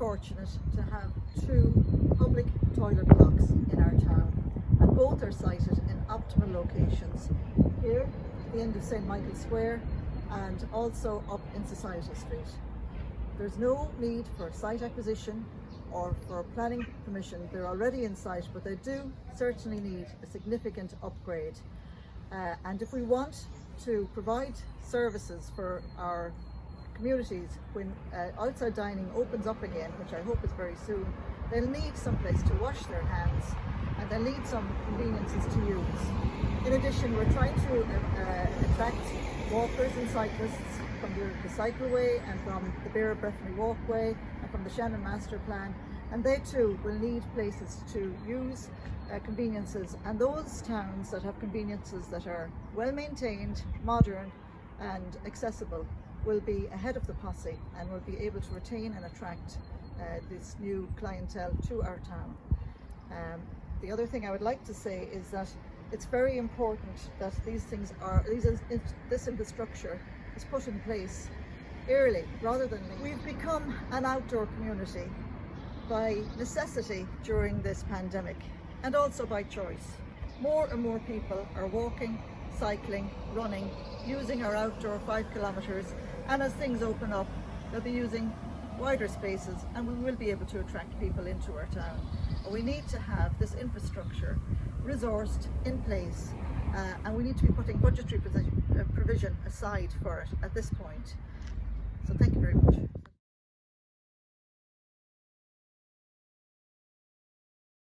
fortunate to have two public toilet blocks in our town and both are sited in optimal locations here at the end of St Michael Square and also up in Society Street. There's no need for site acquisition or for planning permission. They're already in site but they do certainly need a significant upgrade uh, and if we want to provide services for our communities when uh, outside dining opens up again, which I hope is very soon, they'll need some place to wash their hands and they'll need some conveniences to use. In addition, we're trying to uh, attract walkers and cyclists from the, the cycleway and from the Beara Breifne walkway and from the Shannon Master Plan and they too will need places to use uh, conveniences and those towns that have conveniences that are well maintained, modern and accessible will be ahead of the posse and will be able to retain and attract uh, this new clientele to our town. Um, the other thing I would like to say is that it's very important that these things are, these, this infrastructure is put in place early rather than late. We've become an outdoor community by necessity during this pandemic and also by choice. More and more people are walking, cycling, running, using our outdoor five kilometres and as things open up they'll be using wider spaces and we will be able to attract people into our town. We need to have this infrastructure resourced in place uh, and we need to be putting budgetary uh, provision aside for it at this point. So thank you very much.